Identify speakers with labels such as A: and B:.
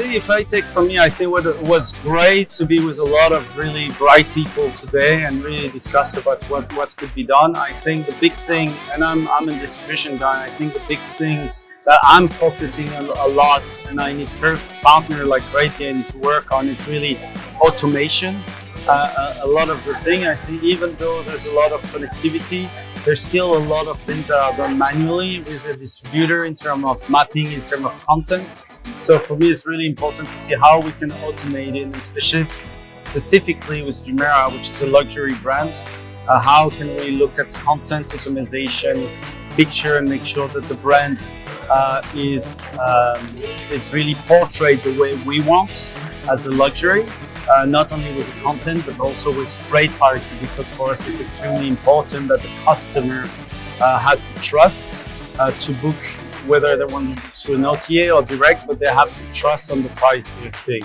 A: if I take from me, I think what it was great to be with a lot of really bright people today and really discuss about what, what could be done. I think the big thing, and I'm, I'm a distribution guy, I think the big thing that I'm focusing on a lot and I need a partner like RateGain to work on is really automation. Uh, a, a lot of the thing I see, even though there's a lot of connectivity, there's still a lot of things that are done manually with a distributor in terms of mapping, in terms of content. So for me, it's really important to see how we can automate it, and specific, specifically with Jumeirah, which is a luxury brand. Uh, how can we look at content optimization, picture, and make sure that the brand uh, is um, is really portrayed the way we want as a luxury. Uh, not only with the content, but also with great parity, because for us it's extremely important that the customer uh, has the trust uh, to book whether they want through an OTA or direct, but they have the trust on the price they're seeing.